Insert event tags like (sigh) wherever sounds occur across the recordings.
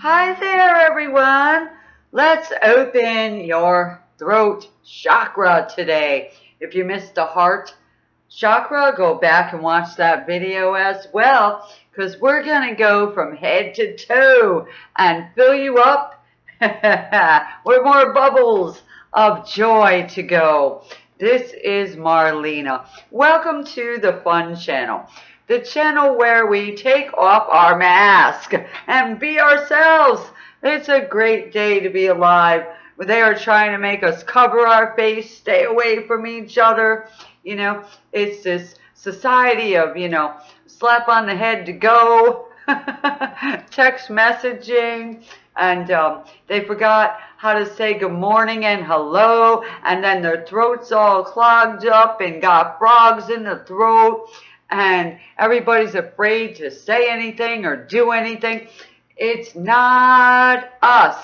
Hi there, everyone. Let's open your throat chakra today. If you missed the heart chakra, go back and watch that video as well because we're going to go from head to toe and fill you up (laughs) with more bubbles of joy to go. This is Marlena. Welcome to the Fun Channel the channel where we take off our mask and be ourselves. It's a great day to be alive. They are trying to make us cover our face, stay away from each other. You know, it's this society of, you know, slap on the head to go, (laughs) text messaging, and um, they forgot how to say good morning and hello, and then their throats all clogged up and got frogs in the throat and everybody's afraid to say anything or do anything. It's not us.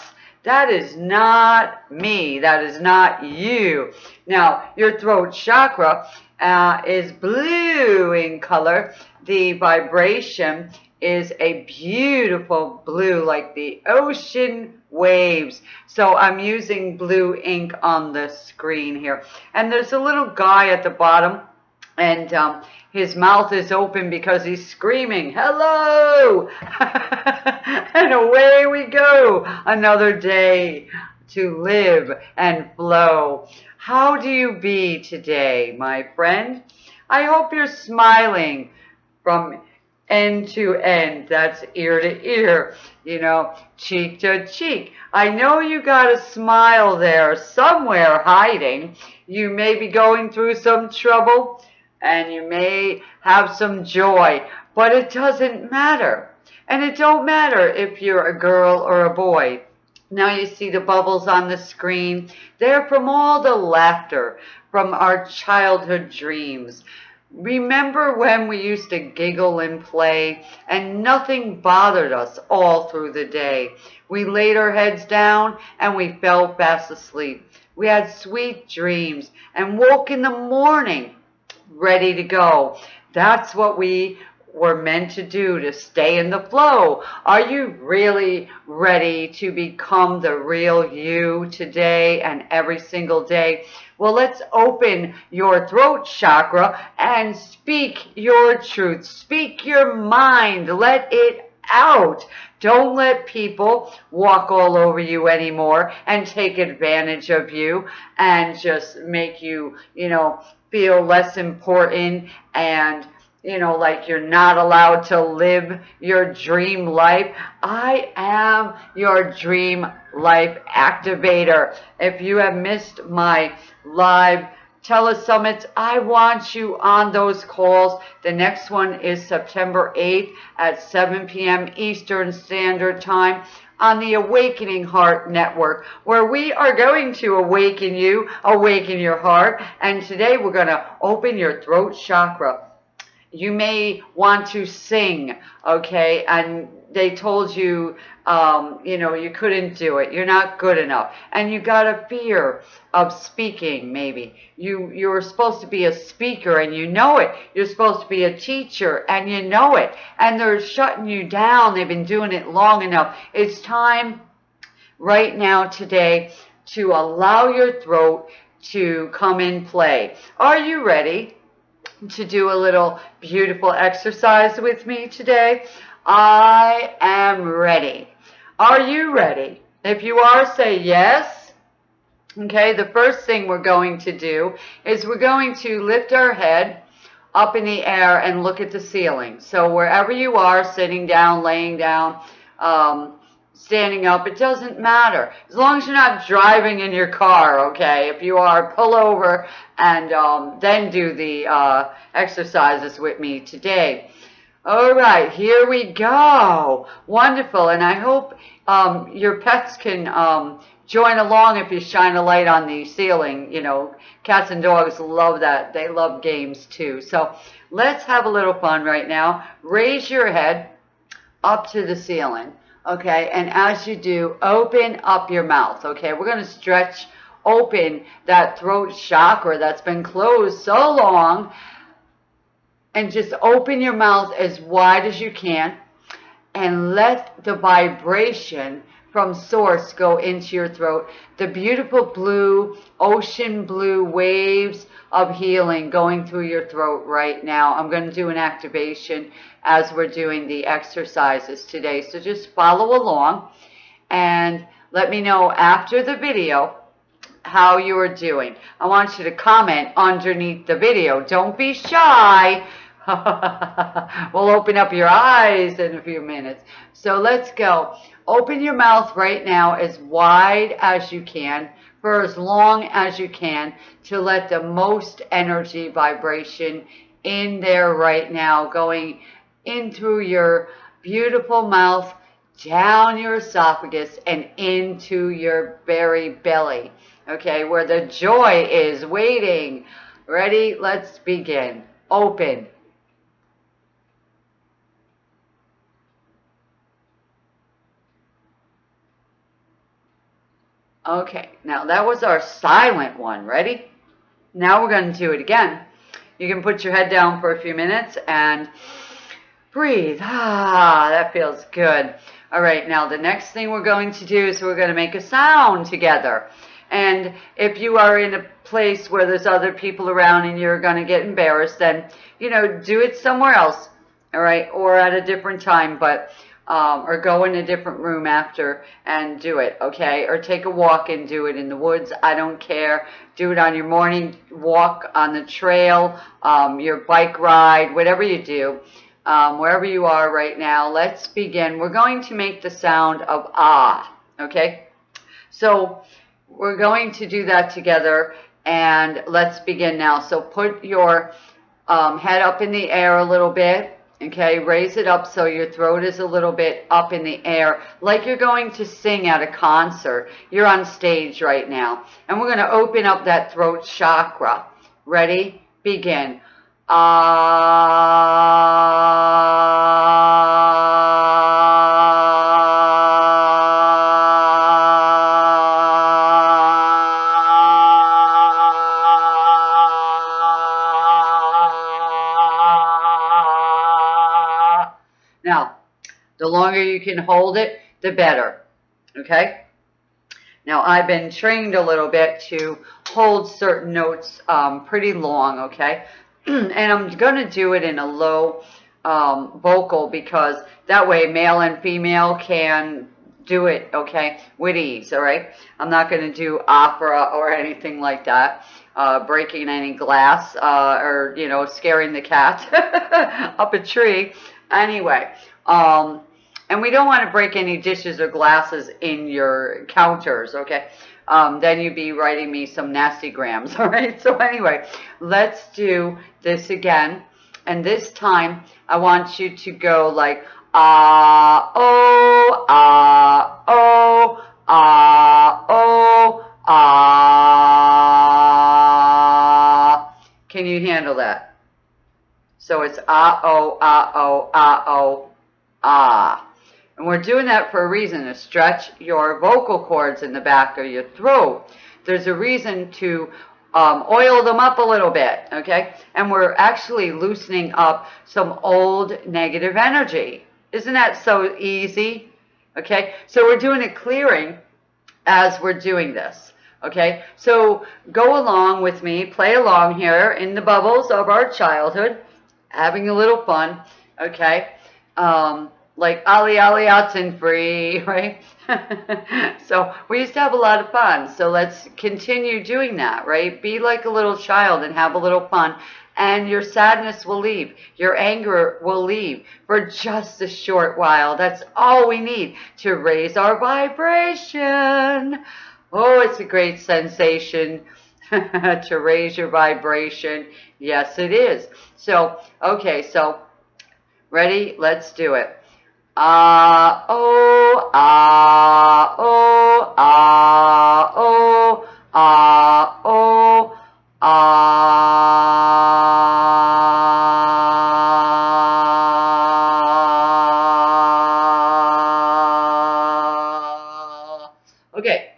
That is not me. That is not you. Now, your throat chakra uh, is blue in color. The vibration is a beautiful blue, like the ocean waves. So I'm using blue ink on the screen here. And there's a little guy at the bottom and um, his mouth is open because he's screaming, hello! (laughs) and away we go, another day to live and flow. How do you be today, my friend? I hope you're smiling from end to end. That's ear to ear, you know, cheek to cheek. I know you got a smile there somewhere hiding. You may be going through some trouble and you may have some joy, but it doesn't matter. And it don't matter if you're a girl or a boy. Now you see the bubbles on the screen. They're from all the laughter from our childhood dreams. Remember when we used to giggle and play and nothing bothered us all through the day. We laid our heads down and we fell fast asleep. We had sweet dreams and woke in the morning ready to go. That's what we were meant to do to stay in the flow. Are you really ready to become the real you today and every single day? Well, let's open your throat chakra and speak your truth. Speak your mind. Let it out. Don't let people walk all over you anymore and take advantage of you and just make you, you know, feel less important and you know, like you're not allowed to live your dream life. I am your dream life activator. If you have missed my live telesummits, I want you on those calls. The next one is September 8th at 7 p.m. Eastern Standard Time on the Awakening Heart Network, where we are going to awaken you, awaken your heart. And today we're going to open your throat chakra. You may want to sing, okay? And they told you, um, you know, you couldn't do it. You're not good enough. And you got a fear of speaking, maybe. You, you're supposed to be a speaker and you know it. You're supposed to be a teacher and you know it. And they're shutting you down. They've been doing it long enough. It's time right now, today, to allow your throat to come in play. Are you ready to do a little beautiful exercise with me today? I am ready. Are you ready? If you are, say yes. Okay, the first thing we're going to do is we're going to lift our head up in the air and look at the ceiling. So wherever you are, sitting down, laying down, um, standing up, it doesn't matter. As long as you're not driving in your car, okay? If you are, pull over and um, then do the uh, exercises with me today. All right, here we go. Wonderful. And I hope um, your pets can um, join along if you shine a light on the ceiling. You know, cats and dogs love that. They love games too. So let's have a little fun right now. Raise your head up to the ceiling. Okay, and as you do, open up your mouth. Okay, we're going to stretch open that throat chakra that's been closed so long and just open your mouth as wide as you can and let the vibration from source go into your throat. The beautiful blue, ocean blue waves of healing going through your throat right now. I'm going to do an activation as we're doing the exercises today. So just follow along and let me know after the video how you are doing. I want you to comment underneath the video. Don't be shy. (laughs) we'll open up your eyes in a few minutes. So let's go. Open your mouth right now as wide as you can for as long as you can to let the most energy vibration in there right now going in through your beautiful mouth, down your esophagus, and into your very belly. Okay, where the joy is waiting. Ready? Let's begin. Open. Okay, now that was our silent one. Ready? Now we're going to do it again. You can put your head down for a few minutes and breathe. Ah, that feels good. All right, now the next thing we're going to do is we're going to make a sound together. And if you are in a place where there's other people around and you're going to get embarrassed, then, you know, do it somewhere else, all right, or at a different time. But um, or go in a different room after and do it, okay? Or take a walk and do it in the woods. I don't care. Do it on your morning walk on the trail, um, your bike ride, whatever you do, um, wherever you are right now. Let's begin. We're going to make the sound of ah, okay? So we're going to do that together and let's begin now. So put your um, head up in the air a little bit Okay, raise it up so your throat is a little bit up in the air, like you're going to sing at a concert. You're on stage right now. And we're going to open up that throat chakra. Ready? Begin. Ah. Longer you can hold it, the better. Okay? Now, I've been trained a little bit to hold certain notes um, pretty long, okay? (clears throat) and I'm going to do it in a low um, vocal because that way male and female can do it, okay, with ease, all right? I'm not going to do opera or anything like that, uh, breaking any glass uh, or, you know, scaring the cat (laughs) up a tree. Anyway, um, and we don't want to break any dishes or glasses in your counters, okay? Um, then you'd be writing me some nasty grams, (laughs) all right? So anyway, let's do this again. And this time, I want you to go like, ah, oh, ah, oh, ah, oh, ah. Can you handle that? So it's ah, oh, ah, oh, ah, oh, ah. And we're doing that for a reason, to stretch your vocal cords in the back of your throat. There's a reason to um, oil them up a little bit, okay? And we're actually loosening up some old negative energy. Isn't that so easy? Okay, so we're doing a clearing as we're doing this. Okay, so go along with me, play along here in the bubbles of our childhood, having a little fun. Okay, um, like Ali Ali free, (laughs) right? (laughs) so we used to have a lot of fun. So let's continue doing that, right? Be like a little child and have a little fun. And your sadness will leave. Your anger will leave for just a short while. That's all we need to raise our vibration. Oh, it's a great sensation (laughs) to raise your vibration. Yes, it is. So, okay, so ready? Let's do it. Ah, oh, ah, oh, ah, oh, ah, oh, ah. Okay,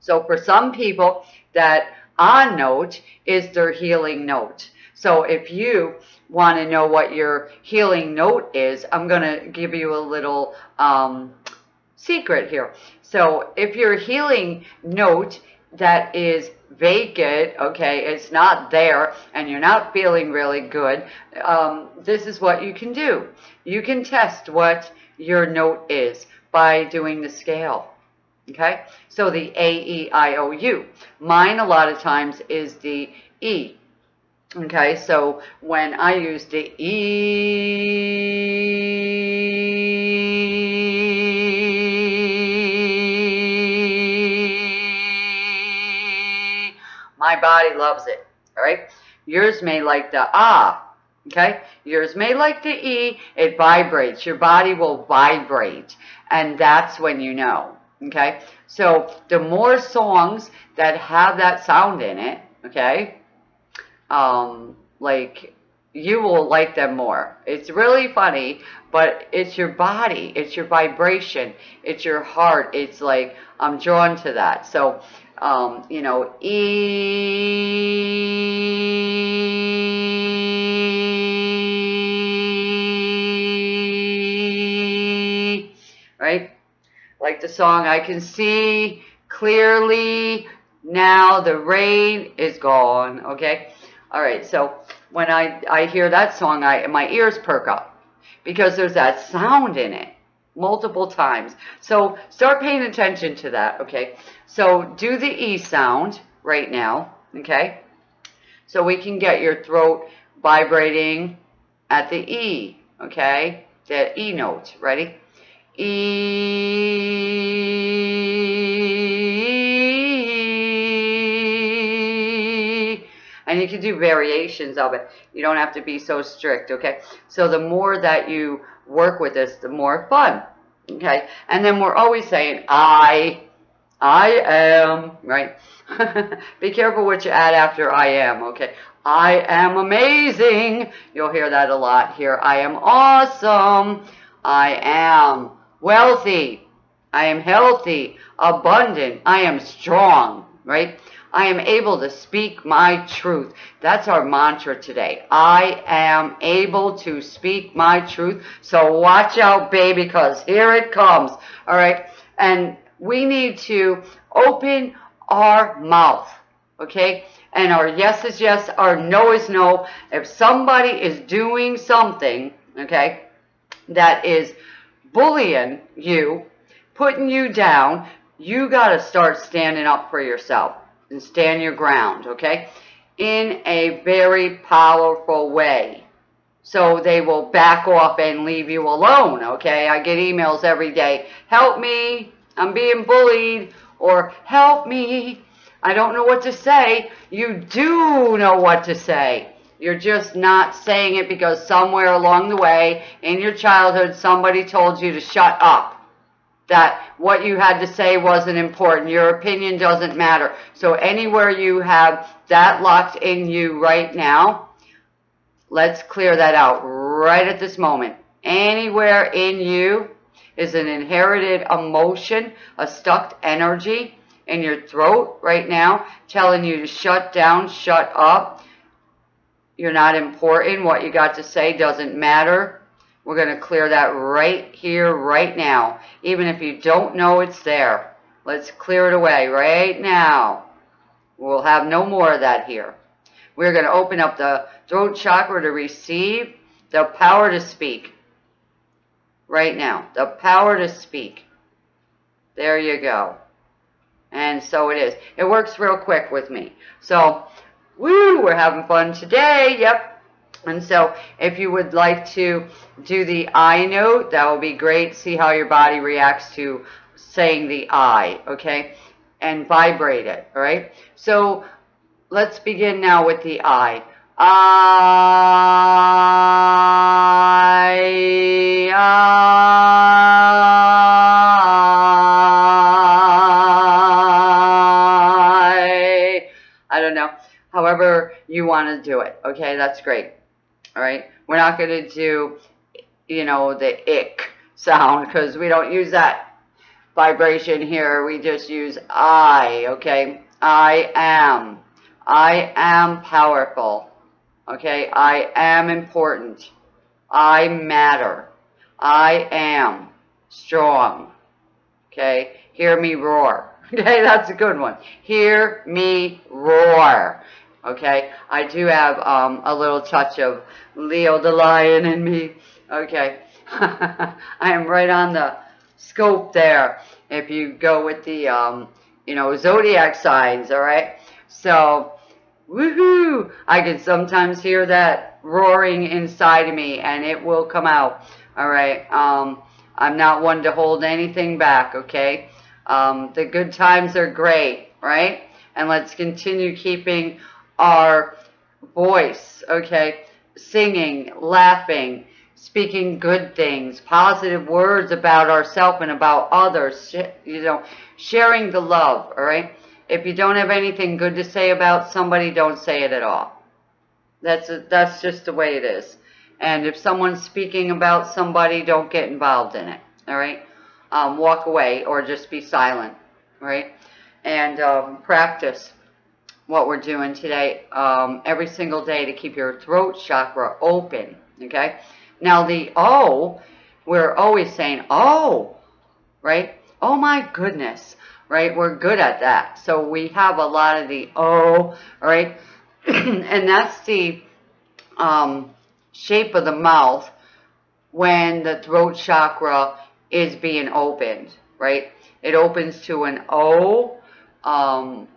so for some people, that ah note is their healing note. So if you want to know what your healing note is, I'm going to give you a little um, secret here. So if your healing note that is vacant, okay, it's not there, and you're not feeling really good, um, this is what you can do. You can test what your note is by doing the scale. Okay, so the A, E, I, O, U. Mine a lot of times is the E. Okay, so when I use the E, my body loves it. All right, yours may like the Ah. Okay, yours may like the E, it vibrates. Your body will vibrate, and that's when you know. Okay, so the more songs that have that sound in it, okay, um, like you will like them more. It's really funny, but it's your body, it's your vibration, it's your heart. It's like I'm drawn to that. So, um, you know, E, right? Like the song, I can see clearly now the rain is gone, okay? All right, so when I, I hear that song, I my ears perk up because there's that sound in it multiple times. So start paying attention to that, okay? So do the E sound right now, okay? So we can get your throat vibrating at the E, okay? The E note, ready? E. you can do variations of it. You don't have to be so strict, okay? So the more that you work with this, the more fun, okay? And then we're always saying, I, I am, right? (laughs) be careful what you add after I am, okay? I am amazing. You'll hear that a lot here. I am awesome. I am wealthy. I am healthy, abundant. I am strong, right? I am able to speak my truth. That's our mantra today. I am able to speak my truth. So watch out, baby, because here it comes. All right. And we need to open our mouth. Okay. And our yes is yes, our no is no. If somebody is doing something, okay, that is bullying you, putting you down, you got to start standing up for yourself and stand your ground, okay? In a very powerful way. So they will back off and leave you alone, okay? I get emails every day, help me, I'm being bullied, or help me, I don't know what to say. You do know what to say. You're just not saying it because somewhere along the way in your childhood somebody told you to shut up. That what you had to say wasn't important. Your opinion doesn't matter. So anywhere you have that locked in you right now, let's clear that out right at this moment. Anywhere in you is an inherited emotion, a stuck energy in your throat right now telling you to shut down, shut up you're not important. What you got to say doesn't matter. We're going to clear that right here, right now. Even if you don't know it's there. Let's clear it away right now. We'll have no more of that here. We're going to open up the throat chakra to receive the power to speak. Right now. The power to speak. There you go. And so it is. It works real quick with me. So Woo, we're having fun today. Yep. And so if you would like to do the I note, that will be great. See how your body reacts to saying the I, okay? And vibrate it, all right? So let's begin now with the I. I, I, I don't know however you want to do it. Okay, that's great. All right, we're not going to do, you know, the ick sound because we don't use that vibration here. We just use I, okay? I am. I am powerful. Okay, I am important. I matter. I am strong. Okay, hear me roar. (laughs) Okay, that's a good one. Hear me roar. Okay, I do have um, a little touch of Leo the lion in me. Okay, (laughs) I am right on the scope there. If you go with the, um, you know, zodiac signs, all right? So, woohoo! I can sometimes hear that roaring inside of me and it will come out, all right? Um, I'm not one to hold anything back, okay? Um, the good times are great, right? And let's continue keeping our voice, okay? Singing, laughing, speaking good things, positive words about ourselves and about others, you know, sharing the love, all right? If you don't have anything good to say about somebody, don't say it at all. That's, a, that's just the way it is. And if someone's speaking about somebody, don't get involved in it, all right? Um, walk away or just be silent, right? And um, practice what we're doing today um, every single day to keep your throat chakra open, okay? Now the O, we're always saying, oh, right? Oh my goodness, right? We're good at that. So we have a lot of the O, right? (clears throat) and that's the um, shape of the mouth when the throat chakra is being opened, right? It opens to an O, um,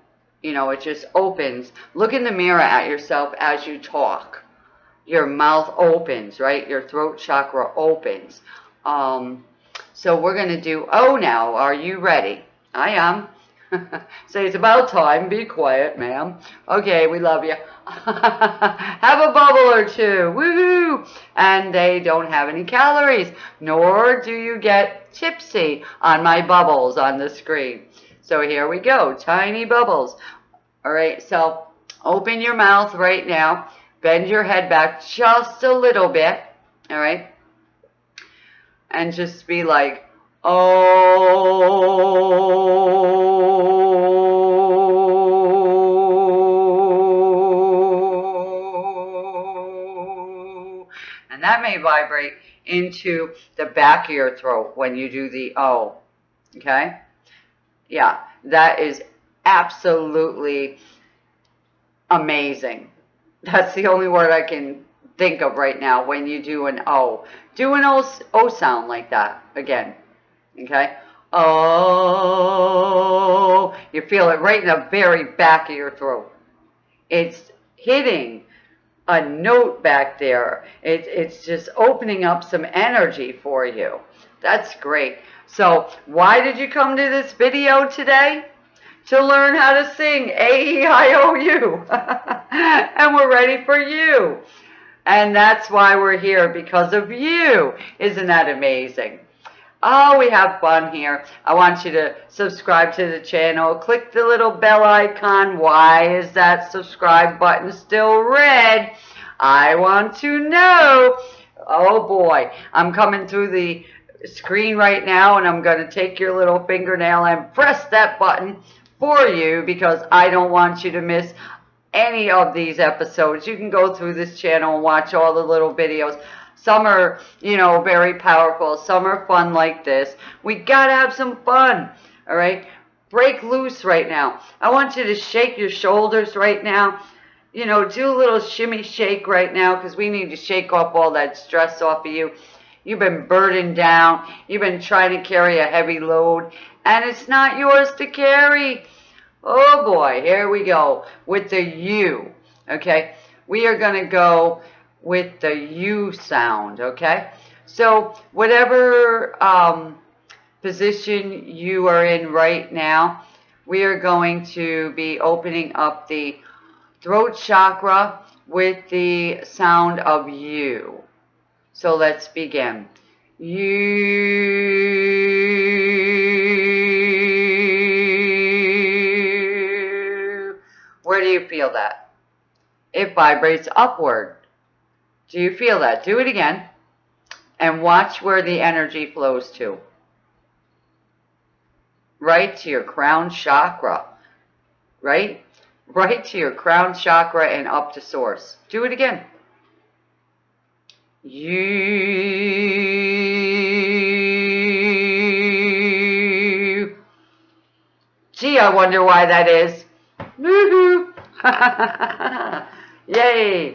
you know, it just opens. Look in the mirror at yourself as you talk your mouth opens, right? Your throat chakra opens. Um, so we're going to do O now. Are you ready? I am. (laughs) Say it's about time. Be quiet, ma'am. Okay, we love you. (laughs) have a bubble or two. Woohoo! And they don't have any calories, nor do you get tipsy on my bubbles on the screen. So here we go. Tiny bubbles. All right, so open your mouth right now. Bend your head back just a little bit, all right? And just be like, oh. And that may vibrate into the back of your throat when you do the O, okay? Yeah, that is absolutely amazing. That's the only word I can think of right now when you do an O. Do an O, o sound like that again. Okay? Oh, you feel it right in the very back of your throat. It's hitting a note back there. It, it's just opening up some energy for you. That's great. So why did you come to this video today? to learn how to sing A-E-I-O-U. (laughs) and we're ready for you. And that's why we're here, because of you. Isn't that amazing? Oh, we have fun here. I want you to subscribe to the channel. Click the little bell icon. Why is that subscribe button still red? I want to know. Oh boy, I'm coming through the screen right now and I'm going to take your little fingernail and press that button for you because I don't want you to miss any of these episodes. You can go through this channel and watch all the little videos. Some are, you know, very powerful. Some are fun like this. We got to have some fun, all right? Break loose right now. I want you to shake your shoulders right now. You know, do a little shimmy shake right now because we need to shake off all that stress off of you. You've been burdened down. You've been trying to carry a heavy load, and it's not yours to carry. Oh boy, here we go with the U, okay? We are going to go with the U sound, okay? So whatever um, position you are in right now, we are going to be opening up the throat chakra with the sound of U. So let's begin. You. Where do you feel that? It vibrates upward. Do you feel that? Do it again. And watch where the energy flows to. Right to your crown chakra. Right? Right to your crown chakra and up to source. Do it again. You. Gee, I wonder why that is. Woohoo! (laughs) Yay!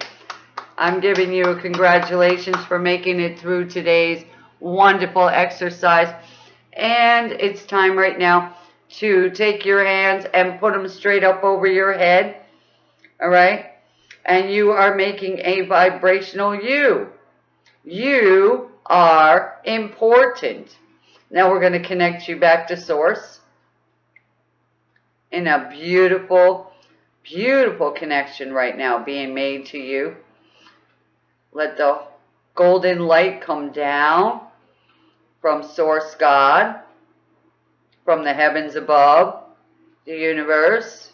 I'm giving you a congratulations for making it through today's wonderful exercise. And it's time right now to take your hands and put them straight up over your head. All right? And you are making a vibrational you. You are important. Now we're going to connect you back to source in a beautiful, beautiful connection right now being made to you. Let the golden light come down from source God, from the heavens above, the universe,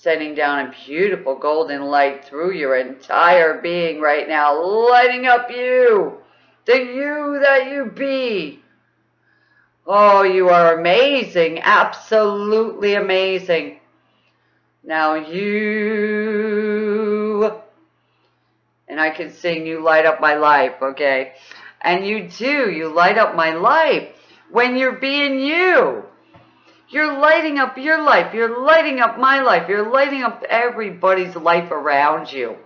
sending down a beautiful golden light through your entire being right now, lighting up you, the you that you be. Oh, you are amazing, absolutely amazing. Now you, and I can sing you light up my life, okay? And you do, you light up my life when you're being you. You're lighting up your life. You're lighting up my life. You're lighting up everybody's life around you.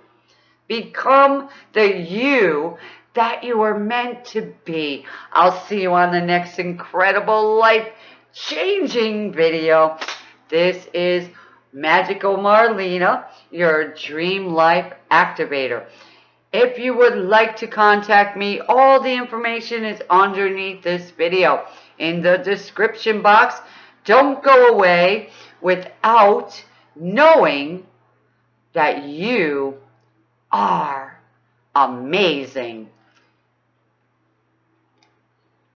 Become the you that you are meant to be. I'll see you on the next incredible life-changing video. This is Magical Marlena, your Dream Life Activator. If you would like to contact me, all the information is underneath this video in the description box. Don't go away without knowing that you are amazing.